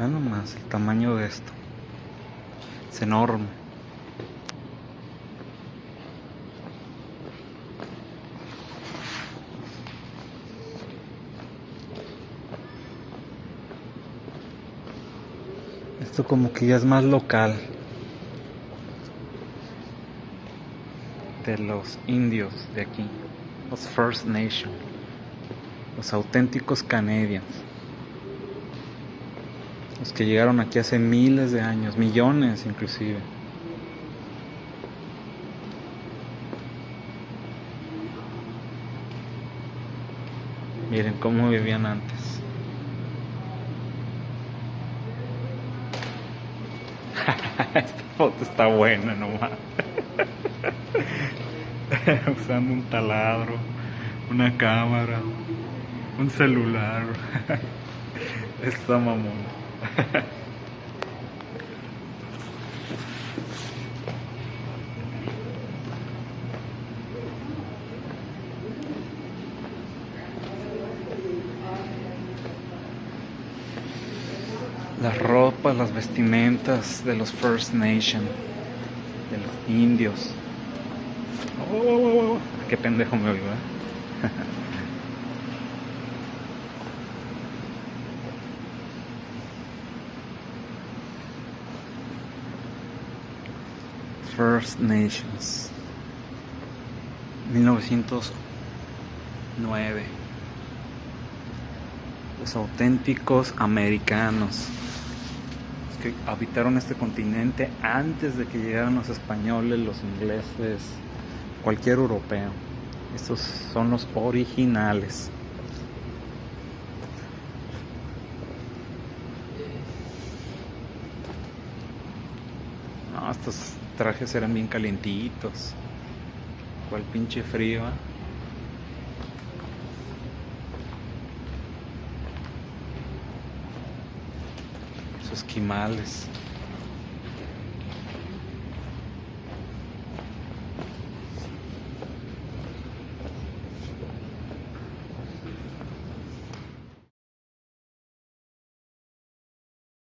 Vean nomás el tamaño de esto. Es enorme. Esto como que ya es más local. De los indios de aquí. Los First Nation. Los auténticos Canadians. Los que llegaron aquí hace miles de años, millones inclusive. Miren cómo vivían antes. Esta foto está buena nomás. Usando un taladro, una cámara, un celular. Está mamón. Las ropas, las vestimentas de los First Nation, de los indios. Oh, oh, oh, qué pendejo me oigo, ¿eh? First Nations 1909 Los auténticos americanos que habitaron este continente antes de que llegaran los españoles, los ingleses, cualquier europeo. Estos son los originales. No, estos trajes eran bien calientitos. Cual pinche frío. ¿eh? Esos esquimales.